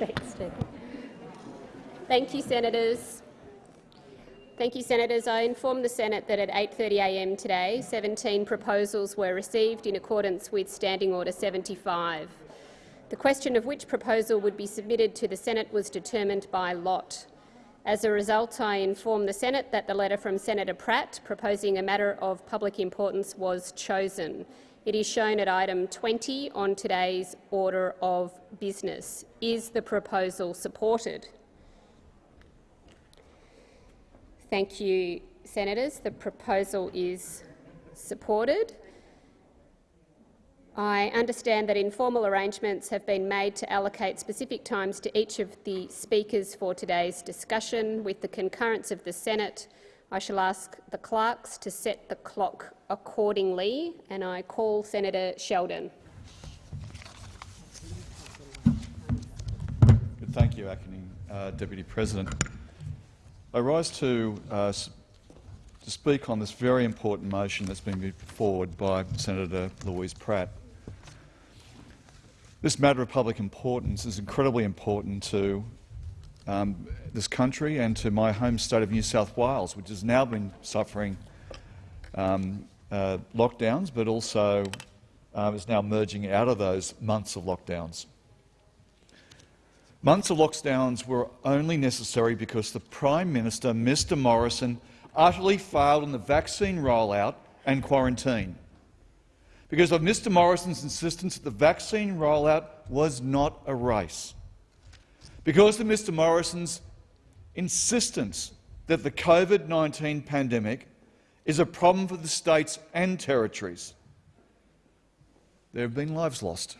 Thanks, Steve. Thank you, senators. Thank you, senators. I inform the Senate that at 8.30am today, 17 proposals were received in accordance with Standing Order 75. The question of which proposal would be submitted to the Senate was determined by lot. As a result, I inform the Senate that the letter from Senator Pratt proposing a matter of public importance was chosen. It is shown at item 20 on today's order of business. Is the proposal supported? Thank you, senators. The proposal is supported. I understand that informal arrangements have been made to allocate specific times to each of the speakers for today's discussion. With the concurrence of the Senate, I shall ask the clerks to set the clock accordingly, and I call Senator Sheldon. Thank you, Acting uh, Deputy President. I rise to, uh, to speak on this very important motion that's been moved forward by Senator Louise Pratt. This matter of public importance is incredibly important to um, this country and to my home state of New South Wales, which has now been suffering um, uh, lockdowns, but also uh, is now merging out of those months of lockdowns. Months of lockdowns were only necessary because the Prime Minister, Mr Morrison, utterly failed in the vaccine rollout and quarantine. Because of Mr Morrison's insistence that the vaccine rollout was not a race. Because of Mr Morrison's insistence that the COVID-19 pandemic is a problem for the states and territories. There have been lives lost.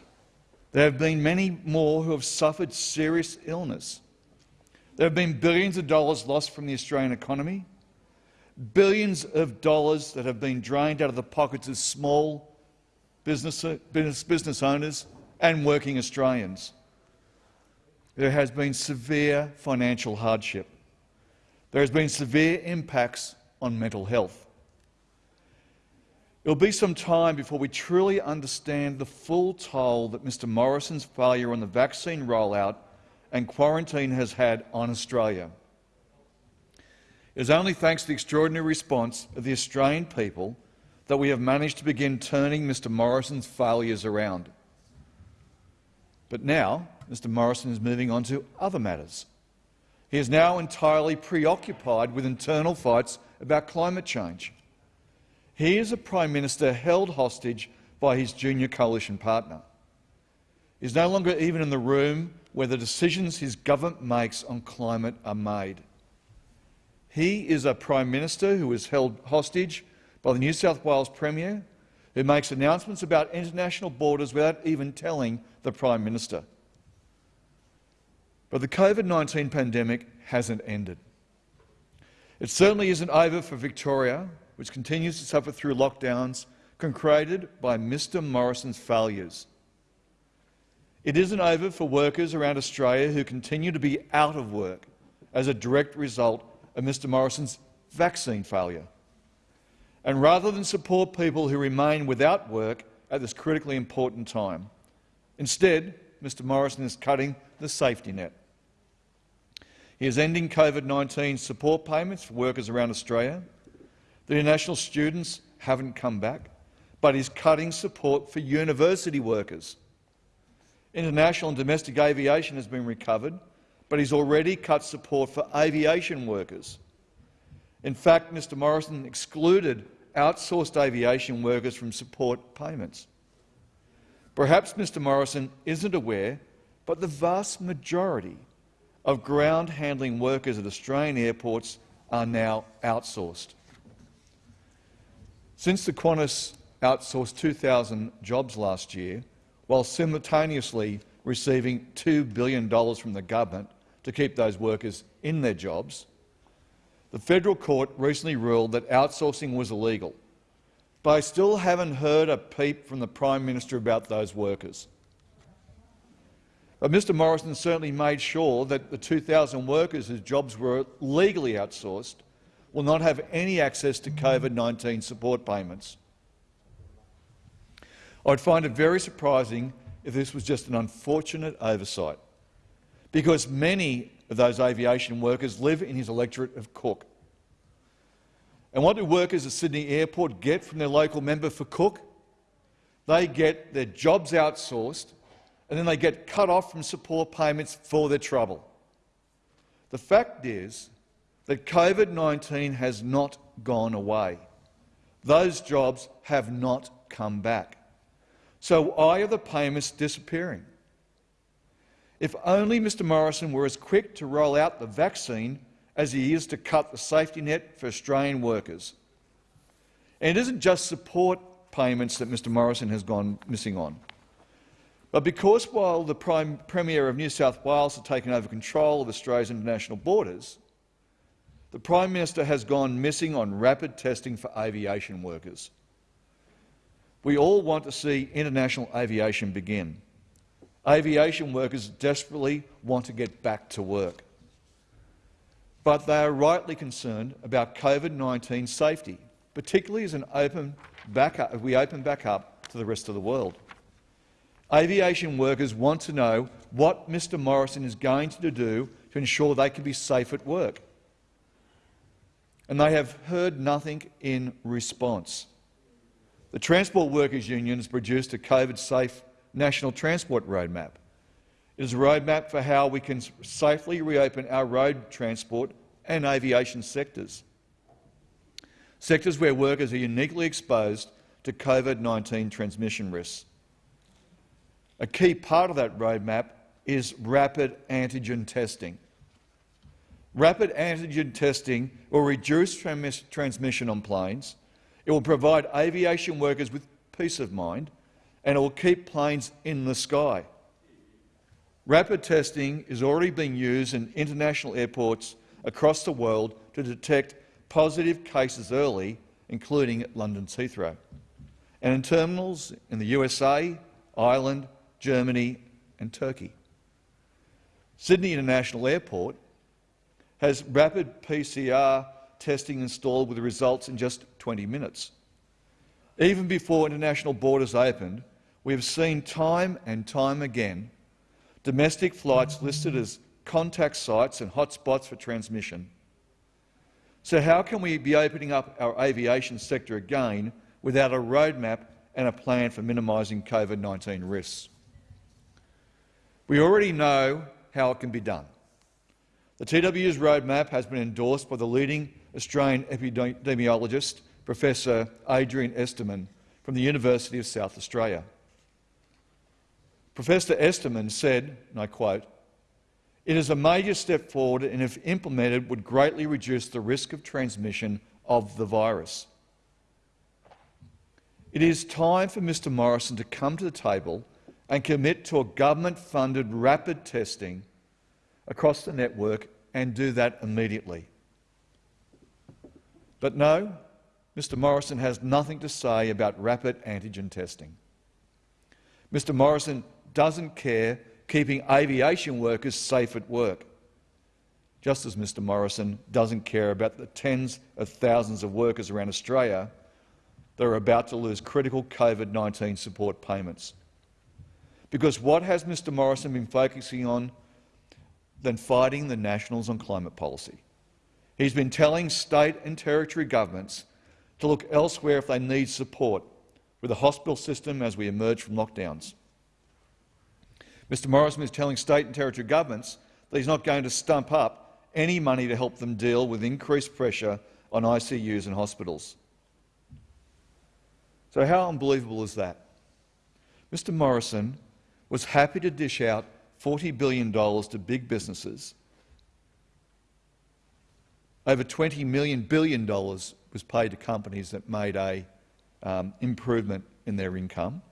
There have been many more who have suffered serious illness. There have been billions of dollars lost from the Australian economy, billions of dollars that have been drained out of the pockets of small business, business, business owners and working Australians. There has been severe financial hardship. There has been severe impacts on mental health. It will be some time before we truly understand the full toll that Mr Morrison's failure on the vaccine rollout and quarantine has had on Australia. It is only thanks to the extraordinary response of the Australian people that we have managed to begin turning Mr Morrison's failures around. But now Mr Morrison is moving on to other matters. He is now entirely preoccupied with internal fights about climate change. He is a Prime Minister held hostage by his junior coalition partner. He is no longer even in the room where the decisions his government makes on climate are made. He is a Prime Minister who is held hostage by the New South Wales Premier, who makes announcements about international borders without even telling the Prime Minister. But the COVID-19 pandemic hasn't ended. It certainly isn't over for Victoria, which continues to suffer through lockdowns concreted by Mr Morrison's failures. It isn't over for workers around Australia who continue to be out of work as a direct result of Mr Morrison's vaccine failure. And rather than support people who remain without work at this critically important time, instead Mr Morrison is cutting the safety net. He is ending COVID-19 support payments for workers around Australia the international students haven't come back, but he's cutting support for university workers. International and domestic aviation has been recovered, but he's already cut support for aviation workers. In fact, Mr Morrison excluded outsourced aviation workers from support payments. Perhaps Mr Morrison isn't aware, but the vast majority of ground handling workers at Australian airports are now outsourced. Since the Qantas outsourced 2,000 jobs last year, while simultaneously receiving $2 billion from the government to keep those workers in their jobs, the federal court recently ruled that outsourcing was illegal. But I still haven't heard a peep from the Prime Minister about those workers. Uh, but Mr Morrison certainly made sure that the 2,000 workers whose jobs were legally outsourced will not have any access to COVID-19 support payments. I'd find it very surprising if this was just an unfortunate oversight. because many of those aviation workers live in his electorate of Cook. And what do workers at Sydney Airport get from their local member for Cook? They get their jobs outsourced and then they get cut off from support payments for their trouble. The fact is that COVID-19 has not gone away. Those jobs have not come back. So why are the payments disappearing? If only Mr Morrison were as quick to roll out the vaccine as he is to cut the safety net for Australian workers. And it isn't just support payments that Mr Morrison has gone missing on. But because while the Prime Premier of New South Wales has taken over control of Australia's international borders, the Prime Minister has gone missing on rapid testing for aviation workers. We all want to see international aviation begin. Aviation workers desperately want to get back to work but they are rightly concerned about COVID-19 safety, particularly as, an open back up, we open back up to the rest of the world. Aviation workers want to know what Mr Morrison is going to do to ensure they can be safe at work. And they have heard nothing in response. The Transport Workers Union has produced a COVID-safe national transport roadmap. It is a roadmap for how we can safely reopen our road transport and aviation sectors, sectors where workers are uniquely exposed to COVID-19 transmission risks. A key part of that roadmap is rapid antigen testing. Rapid antigen testing will reduce transmission on planes, it will provide aviation workers with peace of mind, and it will keep planes in the sky. Rapid testing is already being used in international airports across the world to detect positive cases early, including at London's Heathrow, and in terminals in the USA, Ireland, Germany and Turkey. Sydney International Airport has rapid PCR testing installed with results in just 20 minutes. Even before international borders opened, we have seen time and time again domestic flights listed as contact sites and hotspots for transmission. So how can we be opening up our aviation sector again without a roadmap and a plan for minimising COVID-19 risks? We already know how it can be done. The TWU's roadmap has been endorsed by the leading Australian epidemiologist, Professor Adrian Esterman from the University of South Australia. Professor Esterman said, and I quote, it is a major step forward and, if implemented, would greatly reduce the risk of transmission of the virus. It is time for Mr Morrison to come to the table and commit to a government-funded rapid testing across the network and do that immediately. But no, Mr Morrison has nothing to say about rapid antigen testing. Mr Morrison doesn't care keeping aviation workers safe at work, just as Mr Morrison doesn't care about the tens of thousands of workers around Australia that are about to lose critical COVID-19 support payments. Because what has Mr Morrison been focusing on than fighting the Nationals on climate policy? He's been telling state and territory governments to look elsewhere if they need support with the hospital system as we emerge from lockdowns. Mr Morrison is telling state and territory governments that he's not going to stump up any money to help them deal with increased pressure on ICUs and hospitals. So how unbelievable is that? Mr Morrison was happy to dish out $40 billion to big businesses. Over $20 million billion was paid to companies that made an um, improvement in their income.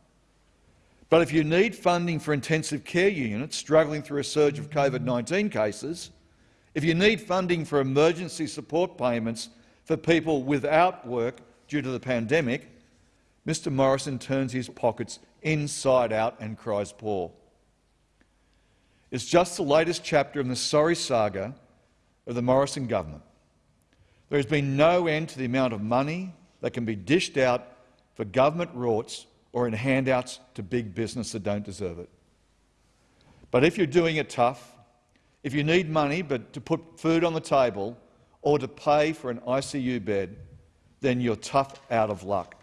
But if you need funding for intensive care units struggling through a surge of COVID-19 cases, if you need funding for emergency support payments for people without work due to the pandemic, Mr Morrison turns his pockets inside out and cries poor. It's just the latest chapter in the sorry saga of the Morrison government. There has been no end to the amount of money that can be dished out for government rorts or in handouts to big business that don't deserve it. But if you're doing it tough, If you need money but to put food on the table or to pay for an ICU bed, then you're tough out of luck.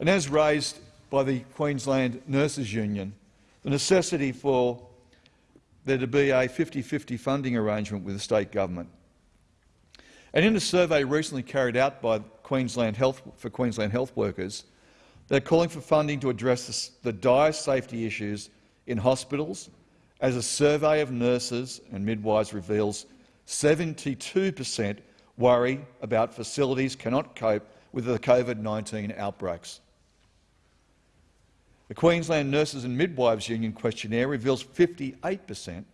And as raised by the Queensland Nurses Union, the necessity for there to be a 50-50 funding arrangement with the state government. And in a survey recently carried out by Queensland Health for Queensland health workers, they're calling for funding to address the dire safety issues in hospitals, as a survey of nurses and midwives reveals 72 per cent worry about facilities cannot cope with the COVID-19 outbreaks. The Queensland Nurses and Midwives Union questionnaire reveals 58 per cent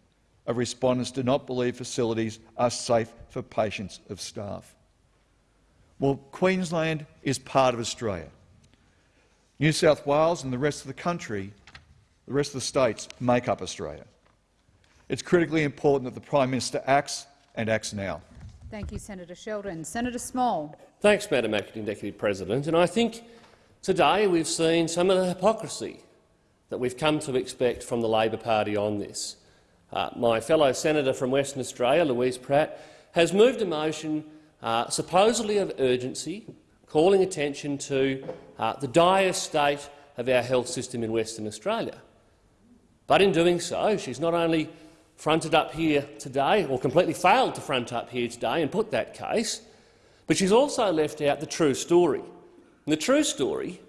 of respondents do not believe facilities are safe for patients of staff. Well, Queensland is part of Australia. New South Wales and the rest of the country, the rest of the states, make up Australia. It's critically important that the Prime Minister acts and acts now. Thank you, Senator Sheldon. Senator Small. Thanks, Madam Acting Deputy President. And I think today we've seen some of the hypocrisy that we've come to expect from the Labor Party on this. Uh, my fellow senator from Western Australia, Louise Pratt, has moved a motion uh, supposedly of urgency, calling attention to uh, the dire state of our health system in Western Australia. But in doing so, she's not only fronted up here today, or completely failed to front up here today and put that case, but she's also left out the true story. And the true story,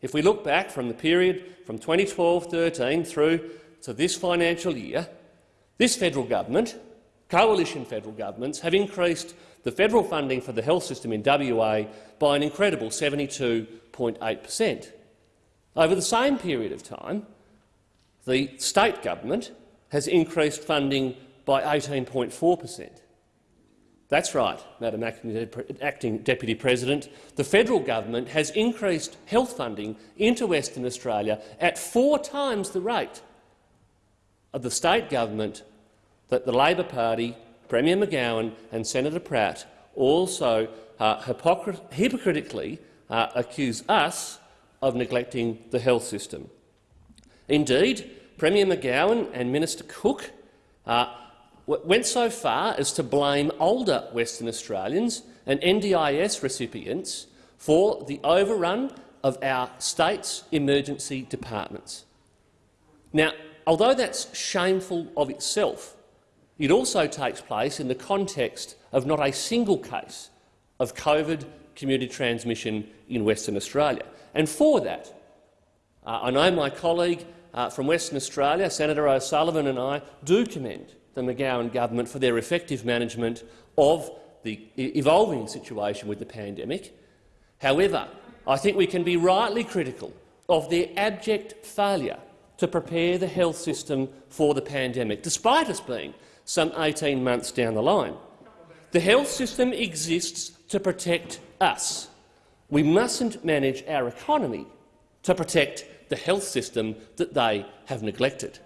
if we look back from the period from 2012-13 through to this financial year, this federal government, coalition federal governments, have increased the federal funding for the health system in WA by an incredible 72.8 per cent. Over the same period of time, the state government has increased funding by 18.4 per cent. That's right, Madam Acting Deputy President. The federal government has increased health funding into Western Australia at four times the rate of the state government that the Labor Party, Premier McGowan and Senator Pratt also uh, hypocritically uh, accuse us of neglecting the health system. Indeed, Premier McGowan and Minister Cook uh, went so far as to blame older Western Australians and NDIS recipients for the overrun of our state's emergency departments. Now, although that's shameful of itself, it also takes place in the context of not a single case of COVID community transmission in Western Australia. And for that, uh, I know my colleague uh, from Western Australia, Senator O'Sullivan and I do commend the McGowan government for their effective management of the evolving situation with the pandemic. However, I think we can be rightly critical of their abject failure to prepare the health system for the pandemic, despite us being some 18 months down the line. The health system exists to protect us. We mustn't manage our economy to protect the health system that they have neglected.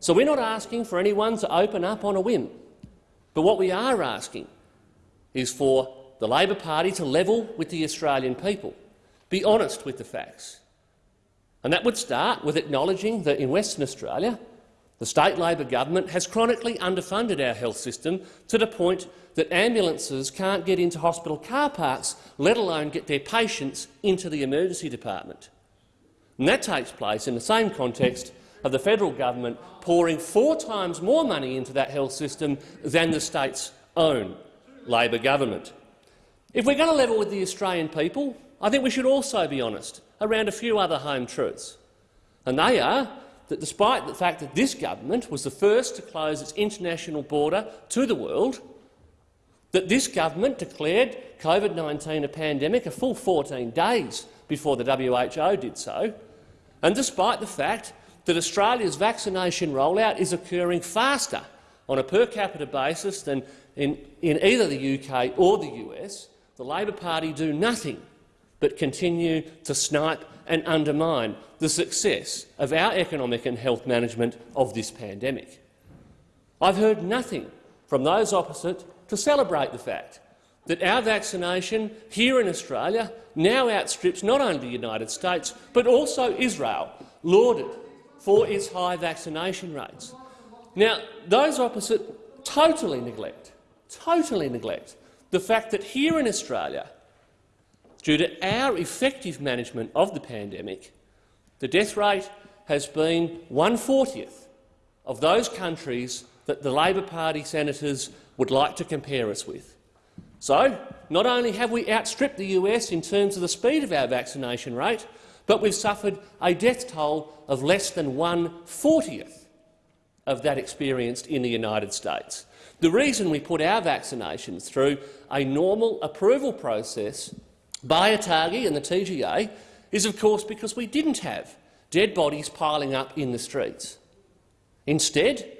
So we're not asking for anyone to open up on a whim, but what we are asking is for the Labor Party to level with the Australian people, be honest with the facts. And that would start with acknowledging that in Western Australia, the state Labor government has chronically underfunded our health system to the point that ambulances can't get into hospital car parks, let alone get their patients into the emergency department. And that takes place in the same context of the federal government pouring four times more money into that health system than the state's own Labor government. If we're going to level with the Australian people, I think we should also be honest around a few other home truths. And they are that despite the fact that this government was the first to close its international border to the world, that this government declared COVID-19 a pandemic a full 14 days before the WHO did so, and despite the fact that Australia's vaccination rollout is occurring faster on a per capita basis than in, in either the UK or the US, the Labor Party do nothing but continue to snipe and undermine the success of our economic and health management of this pandemic. I've heard nothing from those opposite to celebrate the fact that our vaccination here in Australia now outstrips not only the United States but also Israel, lauded for its high vaccination rates. Now, those opposite totally neglect, totally neglect the fact that here in Australia, due to our effective management of the pandemic, the death rate has been 140th of those countries that the Labor Party senators would like to compare us with. So, not only have we outstripped the US in terms of the speed of our vaccination rate, but we've suffered a death toll of less than 140th of that experienced in the United States. The reason we put our vaccinations through a normal approval process by ATAGI and the TGA is, of course, because we didn't have dead bodies piling up in the streets. Instead,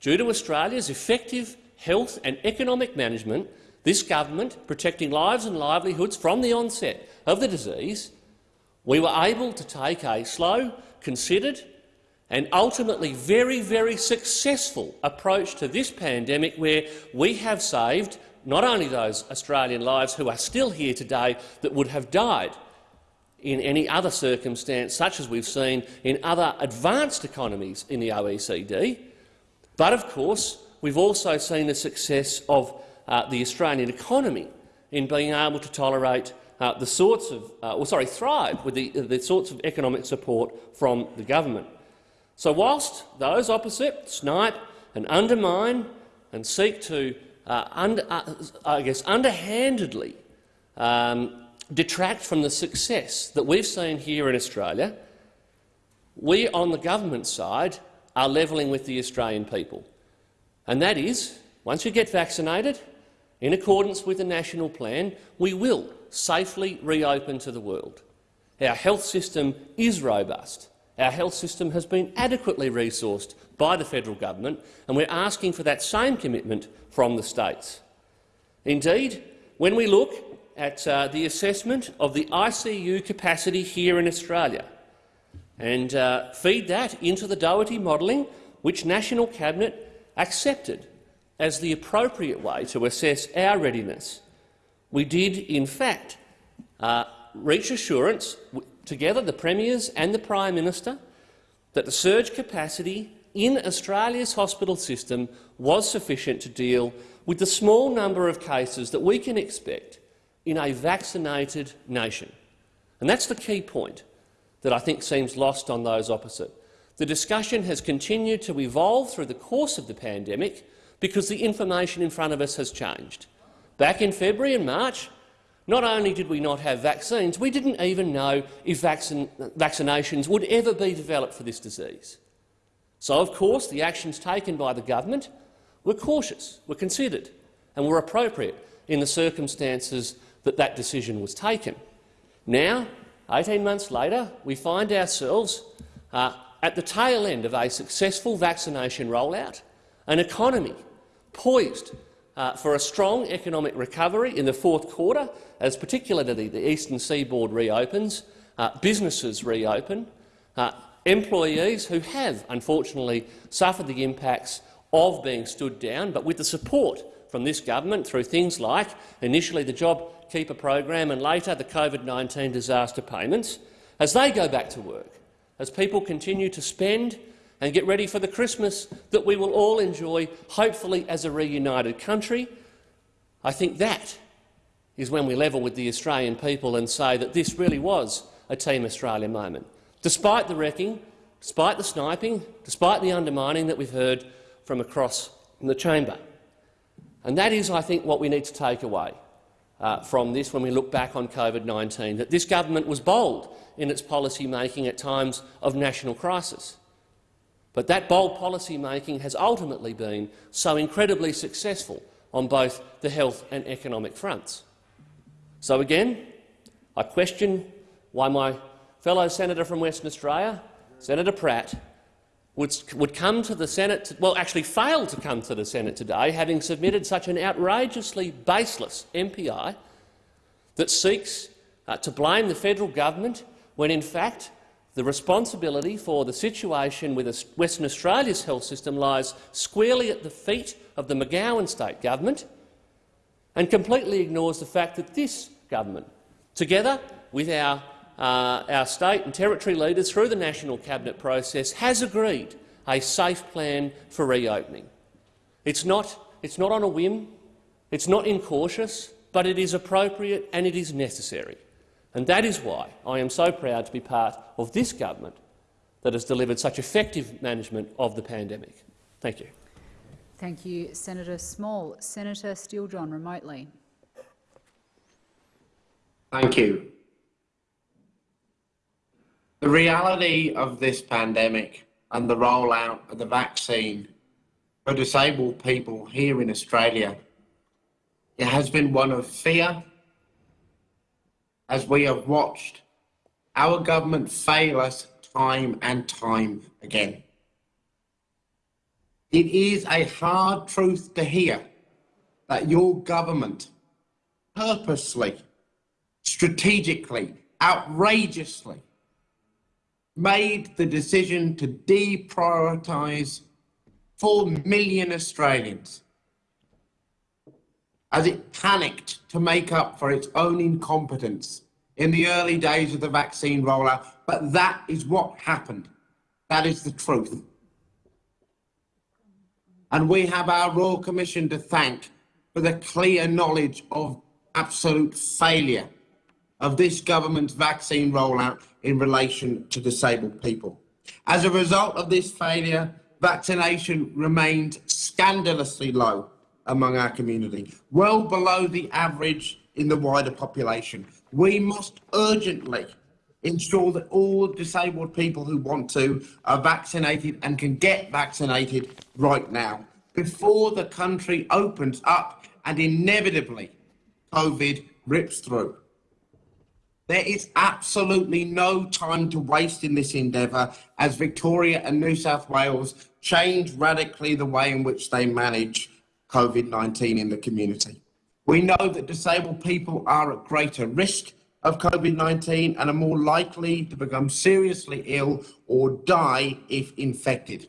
due to Australia's effective health and economic management, this government, protecting lives and livelihoods from the onset of the disease, we were able to take a slow, considered and ultimately very, very successful approach to this pandemic where we have saved not only those Australian lives who are still here today that would have died in any other circumstance, such as we've seen in other advanced economies in the OECD, but of course we've also seen the success of uh, the Australian economy in being able to tolerate uh, the sorts of, uh, or sorry, thrive with the, the sorts of economic support from the government. So whilst those opposite snipe and undermine and seek to, uh, under, uh, I guess, underhandedly um, detract from the success that we've seen here in Australia, we on the government side are levelling with the Australian people. And that is, once you get vaccinated, in accordance with the national plan, we will safely reopen to the world. Our health system is robust. Our health system has been adequately resourced by the federal government, and we're asking for that same commitment from the states. Indeed, when we look at uh, the assessment of the ICU capacity here in Australia and uh, feed that into the Doherty modelling, which National Cabinet accepted as the appropriate way to assess our readiness, we did, in fact, uh, reach assurance, together the Premiers and the Prime Minister, that the surge capacity in Australia's hospital system was sufficient to deal with the small number of cases that we can expect in a vaccinated nation. And that's the key point that I think seems lost on those opposite. The discussion has continued to evolve through the course of the pandemic because the information in front of us has changed. Back in February and March, not only did we not have vaccines, we didn't even know if vaccin vaccinations would ever be developed for this disease. So, of course, the actions taken by the government were cautious, were considered and were appropriate in the circumstances that that decision was taken. Now, 18 months later, we find ourselves uh, at the tail end of a successful vaccination rollout, an economy poised uh, for a strong economic recovery in the fourth quarter, as particularly the eastern seaboard reopens, uh, businesses reopen, uh, employees who have unfortunately suffered the impacts of being stood down, but with the support from this government through things like initially the JobKeeper program and later the COVID-19 disaster payments, as they go back to work, as people continue to spend and get ready for the Christmas that we will all enjoy, hopefully as a reunited country, I think that is when we level with the Australian people and say that this really was a Team Australia moment. Despite the wrecking, despite the sniping, despite the undermining that we've heard from across the chamber. And that is, I think, what we need to take away uh, from this when we look back on COVID-19, that this government was bold in its policy making at times of national crisis. But that bold policy making has ultimately been so incredibly successful on both the health and economic fronts. So again, I question why my fellow senator from Western Australia, Senator Pratt, would, would come to the Senate, to, well, actually failed to come to the Senate today, having submitted such an outrageously baseless MPI that seeks uh, to blame the federal government when, in fact, the responsibility for the situation with Western Australia's health system lies squarely at the feet of the McGowan state government and completely ignores the fact that this government, together with our, uh, our state and territory leaders through the national cabinet process, has agreed a safe plan for reopening. It's not, it's not on a whim, it's not incautious, but it is appropriate and it is necessary. And that is why I am so proud to be part of this government that has delivered such effective management of the pandemic. Thank you. Thank you, Senator Small. Senator Steele-John, remotely. Thank you. The reality of this pandemic and the rollout of the vaccine for disabled people here in Australia it has been one of fear as we have watched our government fail us time and time again. It is a hard truth to hear that your government purposely, strategically, outrageously made the decision to deprioritise 4 million Australians as it panicked to make up for its own incompetence in the early days of the vaccine rollout. But that is what happened. That is the truth. And we have our Royal Commission to thank for the clear knowledge of absolute failure of this government's vaccine rollout in relation to disabled people. As a result of this failure, vaccination remained scandalously low among our community, well below the average in the wider population. We must urgently ensure that all disabled people who want to are vaccinated and can get vaccinated right now before the country opens up and inevitably COVID rips through. There is absolutely no time to waste in this endeavour as Victoria and New South Wales change radically the way in which they manage COVID 19 in the community. We know that disabled people are at greater risk of COVID 19 and are more likely to become seriously ill or die if infected.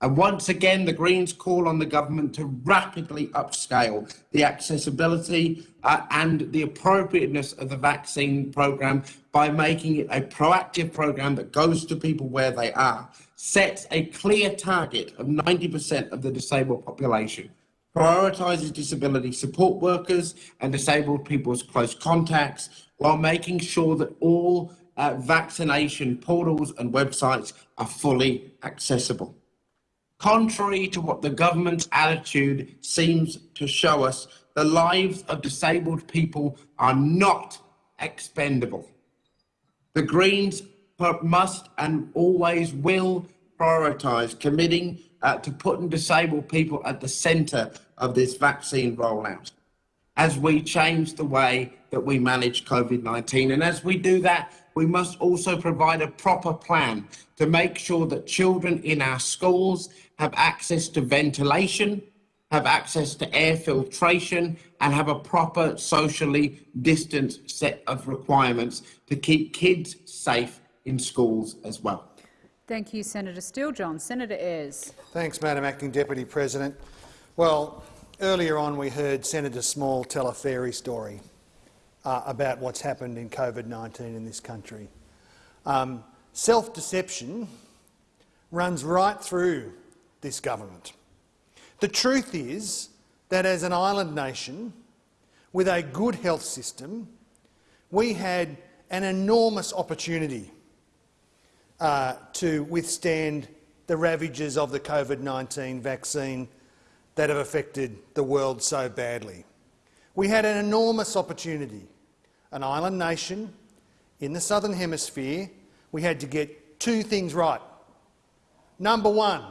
And once again, the Greens call on the government to rapidly upscale the accessibility uh, and the appropriateness of the vaccine programme by making it a proactive programme that goes to people where they are, sets a clear target of 90% of the disabled population, prioritises disability support workers and disabled people's close contacts while making sure that all uh, vaccination portals and websites are fully accessible. Contrary to what the government's attitude seems to show us, the lives of disabled people are not expendable. The Greens must and always will prioritise committing uh, to putting disabled people at the centre of this vaccine rollout as we change the way that we manage COVID 19. And as we do that, we must also provide a proper plan to make sure that children in our schools have access to ventilation, have access to air filtration, and have a proper socially distanced set of requirements to keep kids safe in schools as well. Thank you, Senator Steele-John. Senator Ayres. Thanks, Madam Acting Deputy President. Well, earlier on we heard Senator Small tell a fairy story uh, about what's happened in COVID-19 in this country. Um, Self-deception runs right through this government. The truth is that as an island nation with a good health system, we had an enormous opportunity uh, to withstand the ravages of the COVID-19 vaccine that have affected the world so badly. We had an enormous opportunity. An island nation in the southern hemisphere, we had to get two things right. Number one,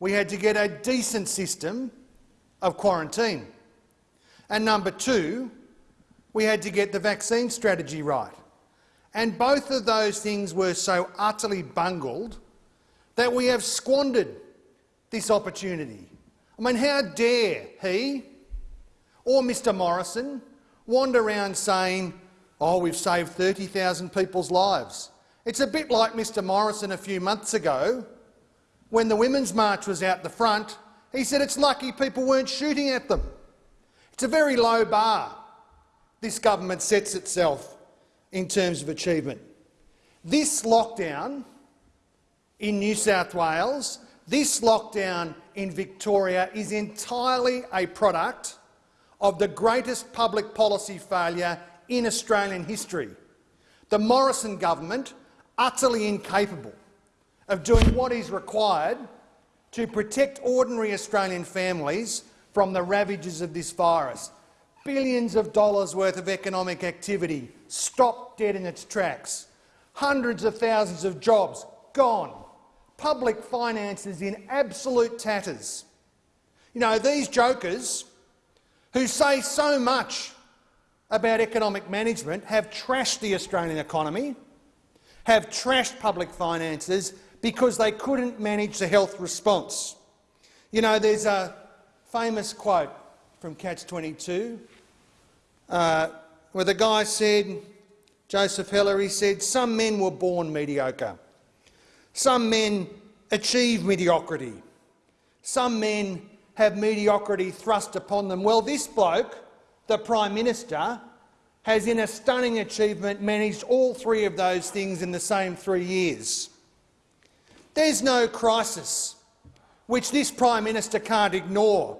we had to get a decent system of quarantine. And number two, we had to get the vaccine strategy right. And both of those things were so utterly bungled that we have squandered this opportunity. I mean, how dare he or Mr Morrison wander around saying, oh, we've saved 30,000 people's lives. It's a bit like Mr Morrison a few months ago when the Women's March was out the front. He said it's lucky people weren't shooting at them. It's a very low bar this government sets itself in terms of achievement. This lockdown in New South Wales, this lockdown in Victoria is entirely a product of the greatest public policy failure in Australian history. The Morrison government, utterly incapable of doing what is required to protect ordinary Australian families from the ravages of this virus. Billions of dollars worth of economic activity stopped dead in its tracks. Hundreds of thousands of jobs gone. Public finances in absolute tatters. You know, these jokers who say so much about economic management have trashed the Australian economy, have trashed public finances because they couldn't manage the health response. You know, there's a famous quote from Catch-22 uh, where the guy said, Joseph Heller, he said, some men were born mediocre. Some men achieve mediocrity. Some men have mediocrity thrust upon them. Well, this bloke, the Prime Minister, has in a stunning achievement managed all three of those things in the same three years. There's no crisis which this Prime Minister can't ignore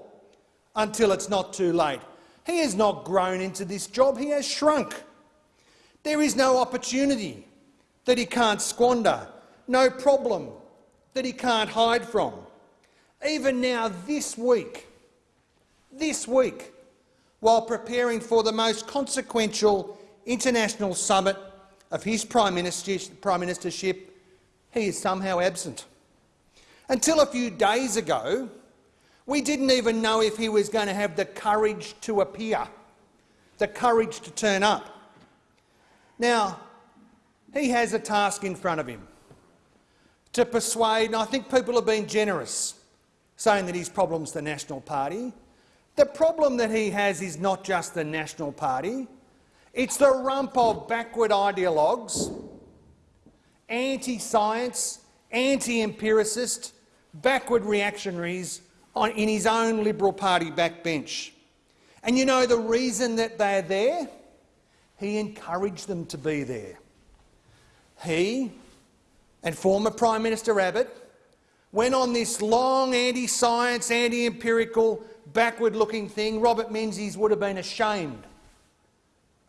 until it's not too late. He has not grown into this job, he has shrunk. There is no opportunity that he can't squander, no problem that he can't hide from. Even now, this week, this week, while preparing for the most consequential international summit of his prime, ministership, he is somehow absent. Until a few days ago, we didn't even know if he was going to have the courage to appear, the courage to turn up. Now, he has a task in front of him to persuade, and I think people have been generous, saying that his problem's the National Party. The problem that he has is not just the National Party, it's the rump of backward ideologues anti-science, anti-empiricist, backward reactionaries on, in his own Liberal Party backbench. And you know the reason that they're there? He encouraged them to be there. He and former Prime Minister Abbott went on this long anti-science, anti-empirical, backward-looking thing. Robert Menzies would have been ashamed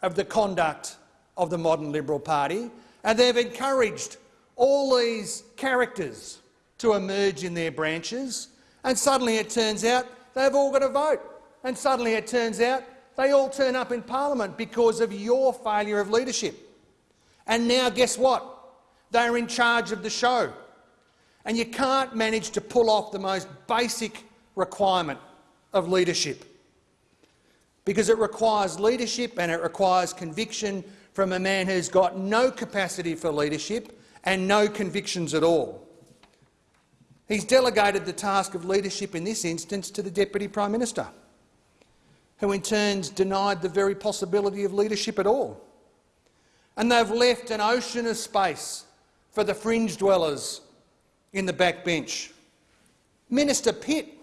of the conduct of the modern Liberal Party and they've encouraged all these characters to emerge in their branches, and suddenly it turns out they've all got a vote. And suddenly it turns out they all turn up in parliament because of your failure of leadership. And now guess what? They're in charge of the show. And you can't manage to pull off the most basic requirement of leadership because it requires leadership and it requires conviction from a man who's got no capacity for leadership and no convictions at all. He's delegated the task of leadership in this instance to the Deputy Prime Minister, who in turn denied the very possibility of leadership at all. And they've left an ocean of space for the fringe dwellers in the backbench. Minister Pitt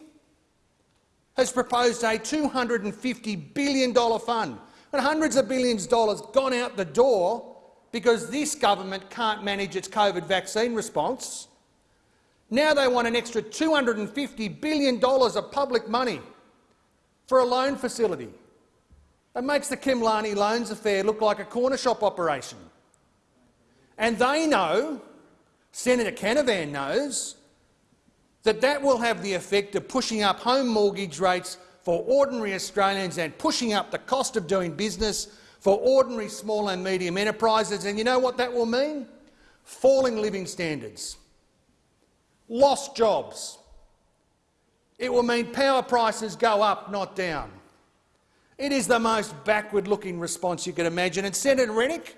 has proposed a $250 billion fund but hundreds of billions of dollars gone out the door because this government can't manage its COVID vaccine response. Now they want an extra $250 billion of public money for a loan facility. It makes the Khemlani loans affair look like a corner shop operation. And they know, Senator Canavan knows, that that will have the effect of pushing up home mortgage rates for ordinary Australians and pushing up the cost of doing business for ordinary small and medium enterprises. And you know what that will mean? Falling living standards, lost jobs. It will mean power prices go up, not down. It is the most backward-looking response you could imagine. And Senator Rennick,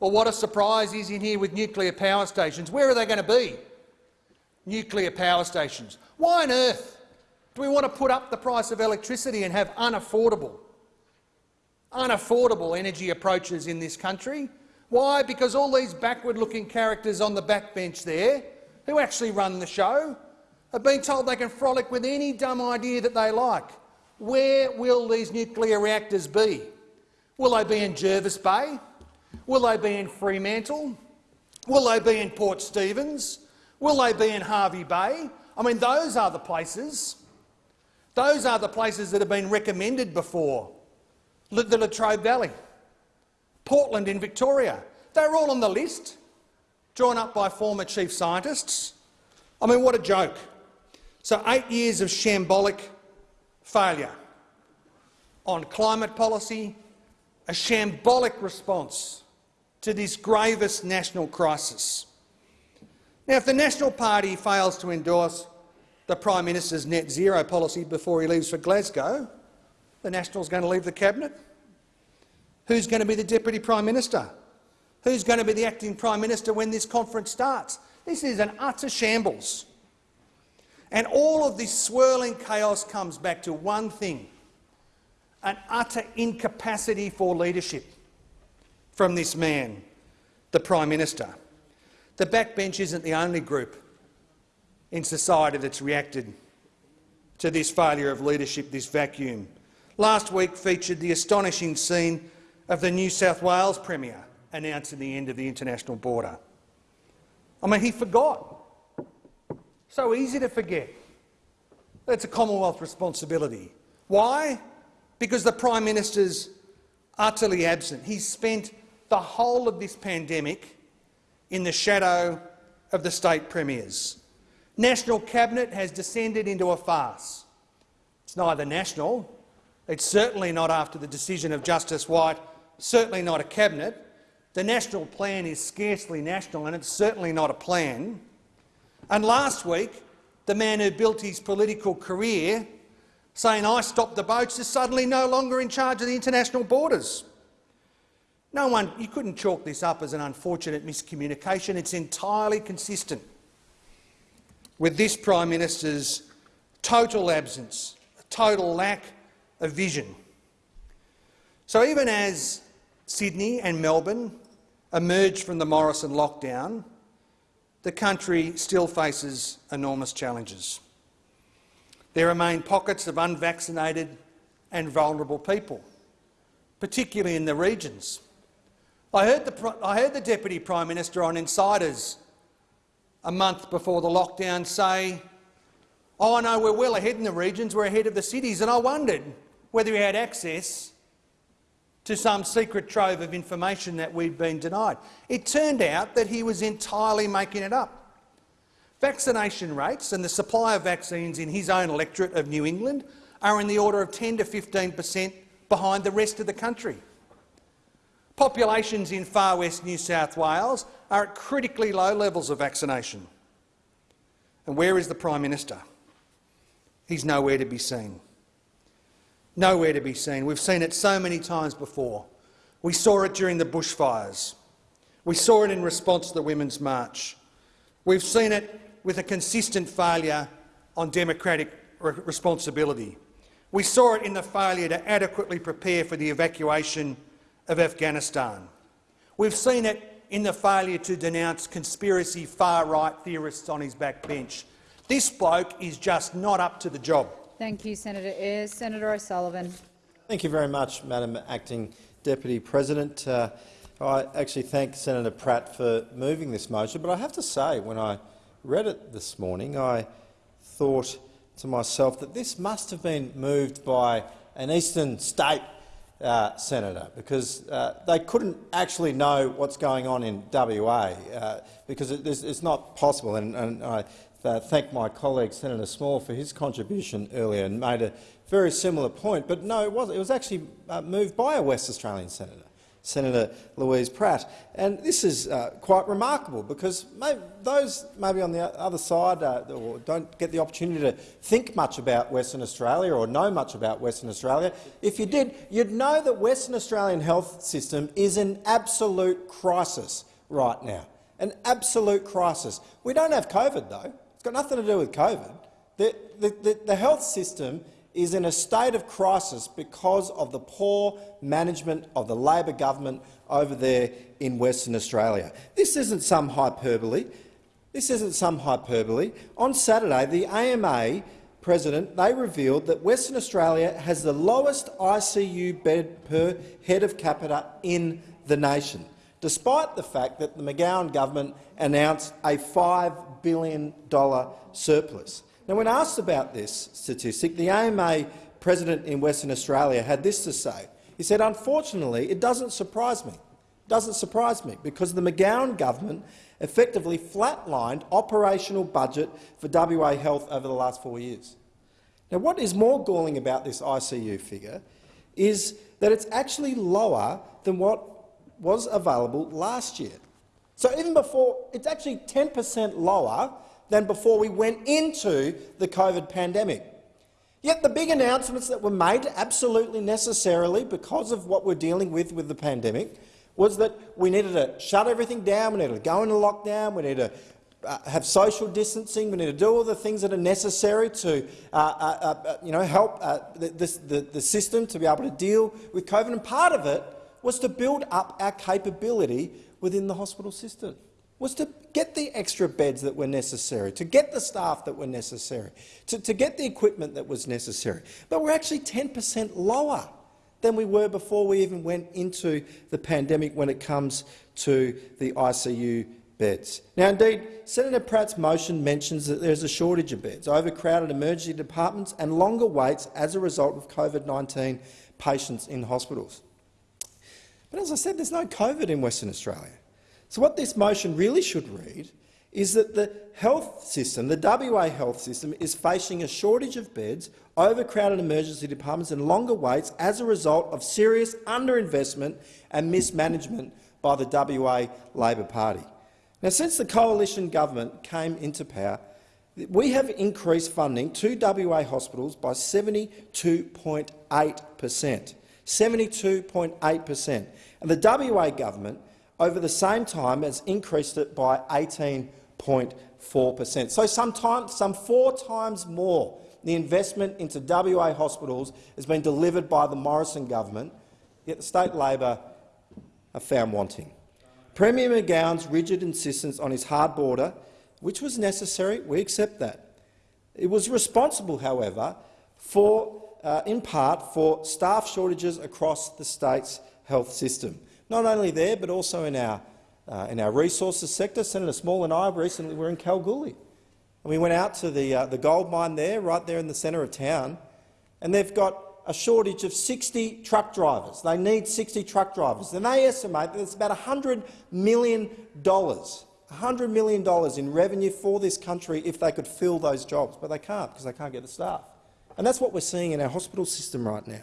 well, what a surprise he's in here with nuclear power stations. Where are they going to be? Nuclear power stations. Why on earth do we want to put up the price of electricity and have unaffordable, unaffordable energy approaches in this country? Why? Because all these backward-looking characters on the backbench there, who actually run the show, have been told they can frolic with any dumb idea that they like. Where will these nuclear reactors be? Will they be in Jervis Bay? Will they be in Fremantle? Will they be in Port Stephens? Will they be in Hervey Bay? I mean, those are the places. Those are the places that have been recommended before. The Latrobe Valley, Portland in Victoria. They're all on the list, drawn up by former chief scientists. I mean, what a joke. So eight years of shambolic failure on climate policy, a shambolic response to this gravest national crisis. Now, if the National Party fails to endorse the Prime Minister's net zero policy before he leaves for Glasgow, the Nationals going to leave the cabinet? Who's going to be the Deputy Prime Minister? Who's going to be the acting Prime Minister when this conference starts? This is an utter shambles. And all of this swirling chaos comes back to one thing, an utter incapacity for leadership from this man, the Prime Minister. The backbench isn't the only group in society that's reacted to this failure of leadership, this vacuum. Last week featured the astonishing scene of the New South Wales Premier announcing the end of the international border. I mean, he forgot. So easy to forget. That's a Commonwealth responsibility. Why? Because the Prime Minister's utterly absent. He's spent the whole of this pandemic in the shadow of the state premiers. National Cabinet has descended into a farce. It's neither national, it's certainly not after the decision of Justice White, certainly not a cabinet. The national plan is scarcely national and it's certainly not a plan. And last week, the man who built his political career saying, I stopped the boats, is suddenly no longer in charge of the international borders. No one, you couldn't chalk this up as an unfortunate miscommunication. It's entirely consistent with this Prime Minister's total absence, total lack of vision. So even as Sydney and Melbourne emerge from the Morrison lockdown, the country still faces enormous challenges. There remain pockets of unvaccinated and vulnerable people, particularly in the regions I heard, the, I heard the Deputy Prime Minister on Insiders a month before the lockdown say, oh no, we're well ahead in the regions, we're ahead of the cities, and I wondered whether he had access to some secret trove of information that we'd been denied. It turned out that he was entirely making it up. Vaccination rates and the supply of vaccines in his own electorate of New England are in the order of 10 to 15 per cent behind the rest of the country. Populations in far west New South Wales are at critically low levels of vaccination. And where is the Prime Minister? He's nowhere to be seen. Nowhere to be seen. We've seen it so many times before. We saw it during the bushfires. We saw it in response to the Women's March. We've seen it with a consistent failure on democratic responsibility. We saw it in the failure to adequately prepare for the evacuation of Afghanistan. We've seen it in the failure to denounce conspiracy far-right theorists on his backbench. This bloke is just not up to the job. Thank you, Senator. Senator O'Sullivan. Thank you very much, Madam Acting Deputy President. Uh, I actually thank Senator Pratt for moving this motion, but I have to say, when I read it this morning, I thought to myself that this must have been moved by an eastern state uh, senator, because uh, they couldn't actually know what's going on in WA, uh, because it, it's, not possible. And, and I uh, thank my colleague Senator Small for his contribution earlier and made a very similar point. But no, it was it was actually uh, moved by a West Australian senator. Senator Louise Pratt. And this is uh, quite remarkable because those maybe on the other side uh, or don't get the opportunity to think much about Western Australia or know much about Western Australia, if you did, you'd know that Western Australian health system is in absolute crisis right now. An absolute crisis. We don't have COVID, though. Got nothing to do with COVID. The, the, the, the health system is in a state of crisis because of the poor management of the Labor government over there in Western Australia. This isn't some hyperbole. This isn't some hyperbole. On Saturday, the AMA president they revealed that Western Australia has the lowest ICU bed per head of capita in the nation. Despite the fact that the McGowan government announced a $5 billion surplus. Now, when asked about this statistic, the AMA president in Western Australia had this to say. He said, unfortunately, it doesn't surprise me. It doesn't surprise me because the McGowan government effectively flatlined operational budget for WA Health over the last four years. Now, what is more galling about this ICU figure is that it's actually lower than what was available last year. So even before, it's actually 10 per cent lower than before we went into the COVID pandemic. Yet the big announcements that were made, absolutely necessarily because of what we're dealing with with the pandemic, was that we needed to shut everything down, we needed to go into lockdown, we needed to uh, have social distancing, we need to do all the things that are necessary to uh, uh, uh you know, help uh, the, the, the system to be able to deal with COVID. And part of it was to build up our capability within the hospital system, was to get the extra beds that were necessary, to get the staff that were necessary, to, to get the equipment that was necessary. But we're actually 10 per cent lower than we were before we even went into the pandemic when it comes to the ICU beds. Now, indeed, Senator Pratt's motion mentions that there is a shortage of beds, overcrowded emergency departments and longer waits as a result of COVID-19 patients in hospitals. But as I said, there's no COVID in Western Australia. So what this motion really should read is that the health system, the WA health system, is facing a shortage of beds, overcrowded emergency departments and longer waits as a result of serious underinvestment and mismanagement by the WA Labor Party. Now, since the coalition government came into power, we have increased funding to WA hospitals by 72.8 per cent. 72.8 per cent. And the WA government, over the same time, has increased it by 18.4 per cent. So some four times more the investment into WA hospitals has been delivered by the Morrison government, yet the state Labor are found wanting. Premier McGowan's rigid insistence on his hard border, which was necessary, we accept that. It was responsible, however, for, uh, in part for staff shortages across the state's health system. Not only there, but also in our, uh, in our resources sector. Senator Small and I recently were in Kalgoorlie. And we went out to the, uh, the gold mine there, right there in the centre of town, and they've got a shortage of 60 truck drivers. They need 60 truck drivers. And they estimate that it's about $100 million, $100 million in revenue for this country if they could fill those jobs. But they can't because they can't get the staff. And that's what we're seeing in our hospital system right now.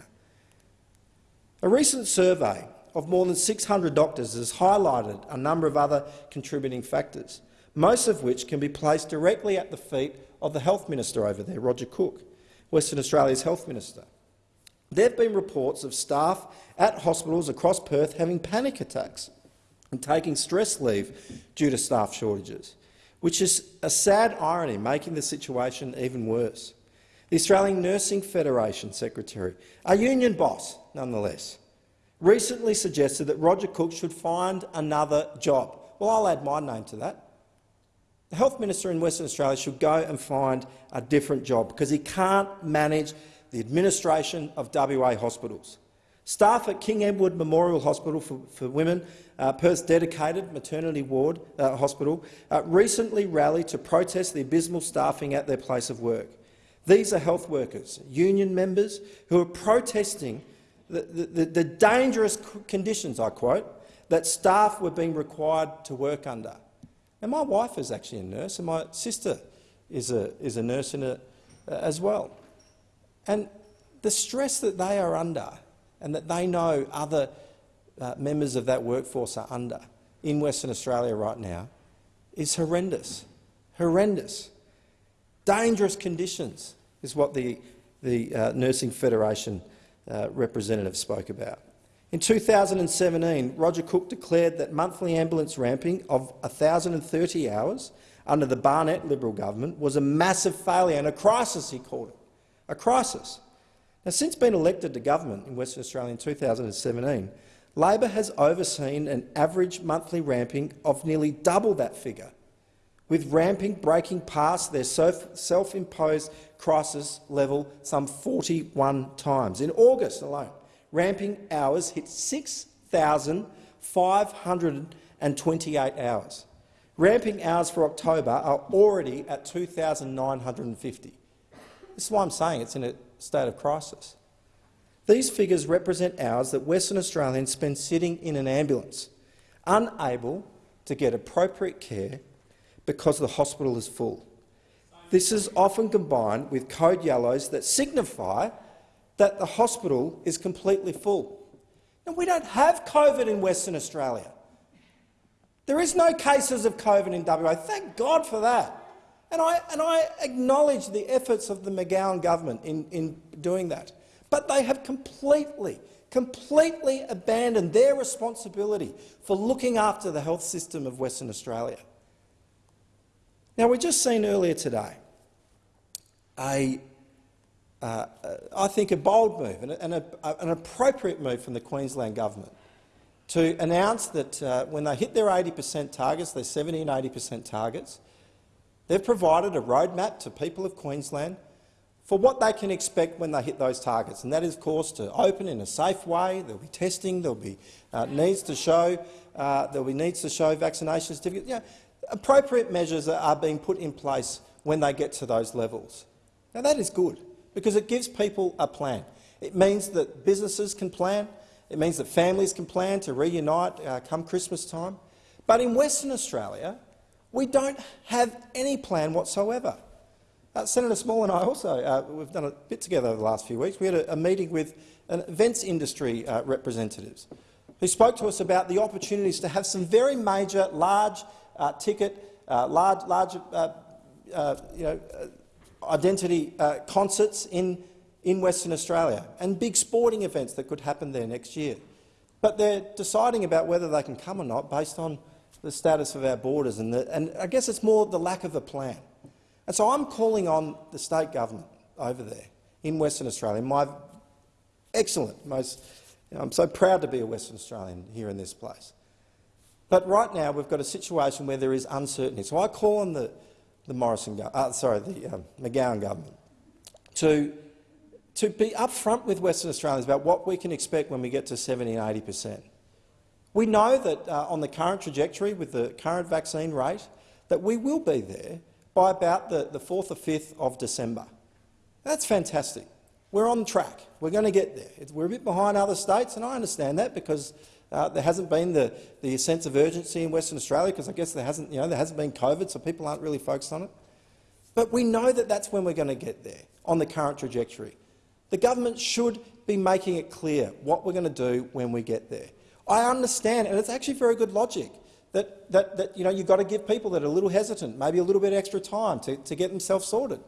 A recent survey of more than 600 doctors has highlighted a number of other contributing factors, most of which can be placed directly at the feet of the health minister over there, Roger Cook, Western Australia's health minister. There have been reports of staff at hospitals across Perth having panic attacks and taking stress leave due to staff shortages, which is a sad irony, making the situation even worse. The Australian Nursing Federation Secretary, a union boss nonetheless, recently suggested that Roger Cook should find another job. Well, I'll add my name to that. The Health Minister in Western Australia should go and find a different job because he can't manage the administration of WA hospitals. Staff at King Edward Memorial Hospital for, for Women, uh, Perth's dedicated maternity ward uh, hospital, uh, recently rallied to protest the abysmal staffing at their place of work. These are health workers, union members, who are protesting the, the, the dangerous conditions, I quote, that staff were being required to work under. And my wife is actually a nurse, and my sister is a, is a nurse a, as well. And the stress that they are under and that they know other uh, members of that workforce are under in Western Australia right now is horrendous. Horrendous. Dangerous conditions is what the, the uh, Nursing Federation uh, representative spoke about. In 2017, Roger Cook declared that monthly ambulance ramping of 1,030 hours under the Barnett Liberal government was a massive failure and a crisis, he called it a crisis. Now, since being elected to government in Western Australia in 2017, Labor has overseen an average monthly ramping of nearly double that figure, with ramping breaking past their self-imposed crisis level some 41 times. In August alone, ramping hours hit 6,000 528 hours. Ramping hours for October are already at 2,950. This is why I'm saying it's in a state of crisis. These figures represent hours that Western Australians spend sitting in an ambulance, unable to get appropriate care because the hospital is full. This is often combined with code yellows that signify that the hospital is completely full. And we don't have COVID in Western Australia. There is no cases of COVID in WA. Thank God for that. And I, and I acknowledge the efforts of the McGowan government in, in doing that. But they have completely, completely abandoned their responsibility for looking after the health system of Western Australia. Now, we've just seen earlier today a, uh, I think, a bold move and, a, and a, an appropriate move from the Queensland government to announce that uh, when they hit their 80 per cent targets, their 70 and 80 per cent targets, they've provided a roadmap to people of Queensland for what they can expect when they hit those targets, and that is, of course, to open in a safe way. There'll be testing. There'll be uh, needs to show. Uh, there'll be needs to show vaccination certificates. You know, appropriate measures are being put in place when they get to those levels. Now, that is good because it gives people a plan. It means that businesses can plan. It means that families can plan to reunite uh, come Christmas time. But in Western Australia, we don't have any plan whatsoever. Uh, Senator Small and I also, uh, we've done a bit together over the last few weeks. We had a, a meeting with events industry uh, representatives who spoke to us about the opportunities to have some very major, large uh, ticket, uh, large, large you know, identity concerts in, in Western Australia and big sporting events that could happen there next year. But they're deciding about whether they can come or not based on the status of our borders, and, the, and I guess it's more the lack of a plan. And so I'm calling on the state government over there in Western Australia, my excellent, most, you know, I'm so proud to be a Western Australian here in this place. But right now we've got a situation where there is uncertainty. So I call on the, the Morrison, uh, sorry, the um, McGowan government to, to be upfront with Western Australians about what we can expect when we get to 70 and 80 per cent. We know that uh, on the current trajectory with the current vaccine rate that we will be there by about the, the 4th or 5th of December. That's fantastic. We're on track. We're going to get there. We're a bit behind other states, and I understand that because uh, there hasn't been the, the sense of urgency in Western Australia because I guess there hasn't, you know, there hasn't been COVID, so people aren't really focused on it. But we know that that's when we're going to get there, on the current trajectory. The government should be making it clear what we're going to do when we get there. I understand, and it's actually very good logic that, that, that you know, you've got to give people that are a little hesitant, maybe a little bit extra time to, to get themselves sorted.